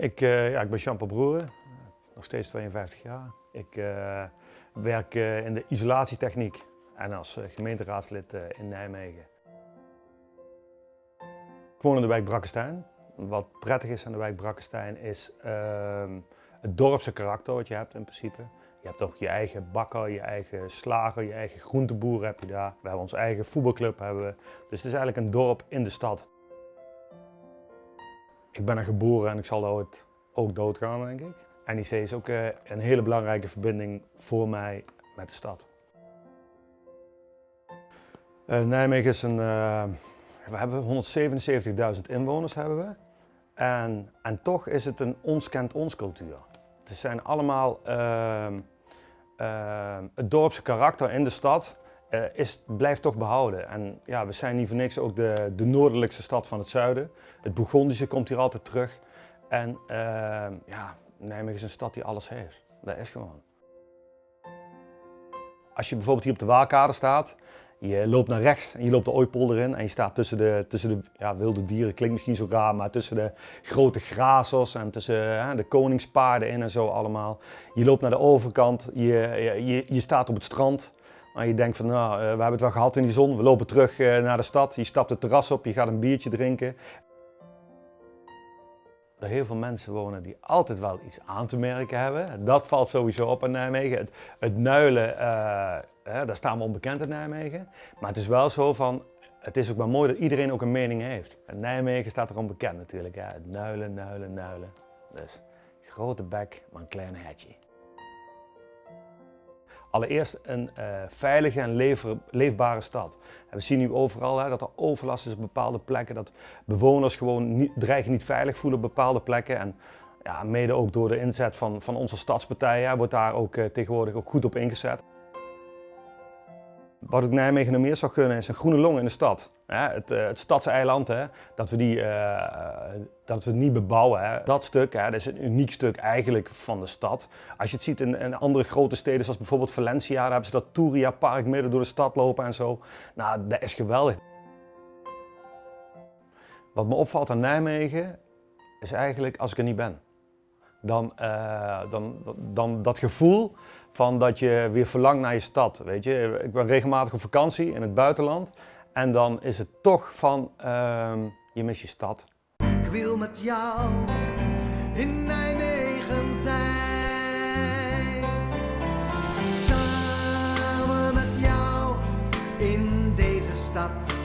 Ik, uh, ja, ik ben Jean-Paul Broeren, nog steeds 52 jaar. Ik uh, werk in de isolatietechniek en als gemeenteraadslid in Nijmegen. Ik woon in de wijk Brakkestein. Wat prettig is aan de wijk Brakkestein is ehm, het dorpse karakter wat je hebt in principe. Je hebt ook je eigen bakker, je eigen slager, je eigen groenteboer heb je daar. We hebben onze eigen voetbalclub. Hebben we. Dus het is eigenlijk een dorp in de stad. Ik ben er geboren en ik zal ooit ook doodgaan, denk ik. NIC is ook eh, een hele belangrijke verbinding voor mij met de stad. Uh, Nijmegen is een... Uh, we hebben 177.000 inwoners hebben we. En, en toch is het een ons kent ons cultuur. Het zijn allemaal... Ehm, ehm, het dorpse karakter in de stad uh, is, blijft toch behouden. En ja, we zijn niet voor niks ook de, de noordelijkste stad van het zuiden. Het Bourgondische komt hier altijd terug. En uh, ja, Nijmegen is een stad die alles heeft. Dat is gewoon. Als je bijvoorbeeld hier op de Waalkade staat, je loopt naar rechts en je loopt de Ooipolder in en je staat tussen de, tussen de ja, wilde dieren, klinkt misschien zo raar, maar tussen de grote grazers en tussen de koningspaarden in en zo allemaal. Je loopt naar de overkant, je, je, je staat op het strand. Maar je denkt van, nou, eh, we hebben het wel gehad in die zon, we lopen terug eh, naar de stad. Je stapt het terras op, je gaat een biertje drinken. Er heel veel mensen wonen die altijd wel iets aan te merken hebben. Dat valt sowieso op in Nijmegen. Het, het nuilen, uh, daar staan we onbekend in Nijmegen. Maar het is wel zo van, het is ook wel mooi dat iedereen ook een mening heeft. In Nijmegen staat er onbekend natuurlijk. Het nuilen, nuilen, nuilen. Dus grote bek, maar een klein hetje. Allereerst een uh, veilige en leefbare stad. We zien nu overal hè, dat er overlast is op bepaalde plekken, dat bewoners gewoon niet, dreigen niet veilig voelen op bepaalde plekken. En ja, mede ook door de inzet van, van onze stadspartijen wordt daar ook uh, tegenwoordig ook goed op ingezet. Wat ik Nijmegen nog meer zou gunnen is een groene long in de stad. Het, eh, het stadseiland, hè, dat, we die, uh, dat we het niet bebouwen. Hè. Dat stuk, hè, dat is een uniek stuk eigenlijk van de stad. Als je het ziet in, in andere grote steden zoals bijvoorbeeld Valencia, daar hebben ze dat Touria Park midden door de stad lopen en zo. Nou, dat is geweldig. Wat me opvalt aan Nijmegen is eigenlijk als ik er niet ben dan, uh, dan, dan dat gevoel van dat je weer verlangt naar je stad. Weet je? Ik ben regelmatig op vakantie in het buitenland en dan is het toch van uh, je mis je stad. Ik wil met jou in Nijmegen zijn. Samen met jou in deze stad.